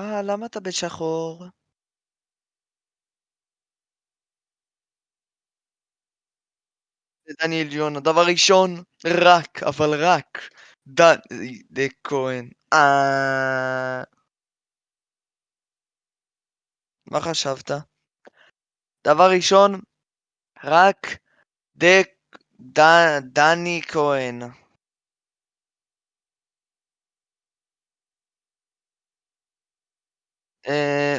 אה, למה אתה בשחור? דניאל ג'ונו, דבר ראשון, רק, אבל רק, דני כהן. אה... מה חשבת? דבר ראשון, רק דק... ד... דני כהן. אה...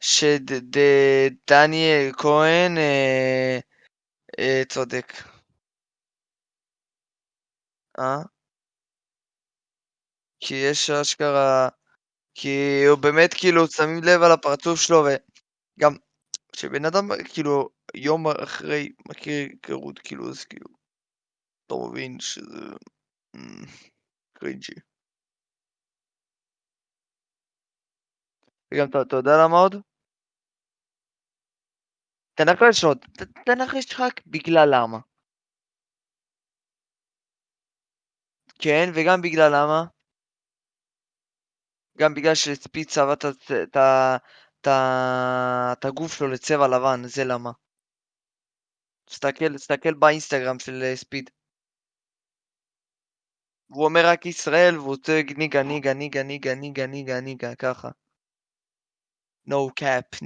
שדניאל כהן אה... אה... צודק. אה? כי יש אשכרה... כי הוא באמת כאילו שמים לב על הפרצוף שלו וגם כשבן אדם כאילו יום אחרי מכיר היכרות כאילו אז כאילו אתה מבין שזה קרינג'י. וגם אתה יודע למה עוד? תנחש עוד, תנחש רק בגלל למה. כן, וגם בגלל למה? גם בגלל שספיד צבע את הגוף שלו לצבע לבן, זה למה. תסתכל, תסתכל באינסטגרם של ספיד. הוא אומר רק ישראל והוא צועק ניגה ניגה ניגה ניגה ניגה ניגה ניגה ככה. No cap,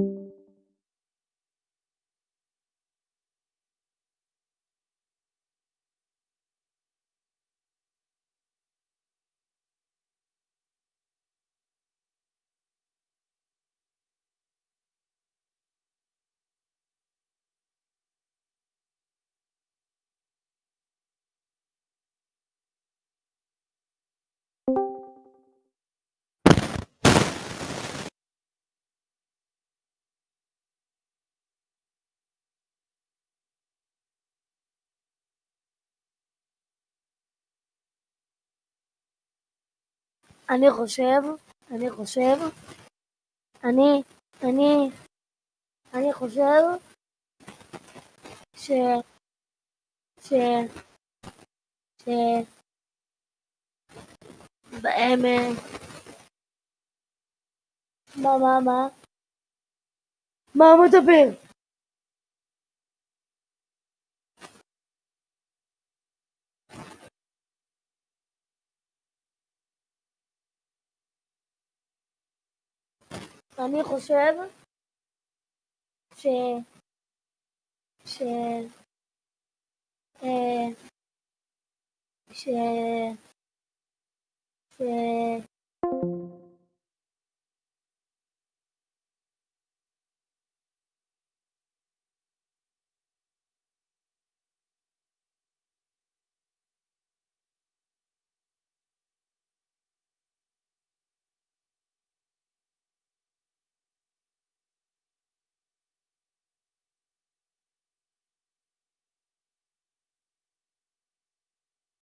ניגה. אני חושב, אני חושב, אני, אני, אני חושב ש... ש... ש... בהם... מה, מה, מה? מה הוא מדבר? אני חושב ש... ש... ש... ש...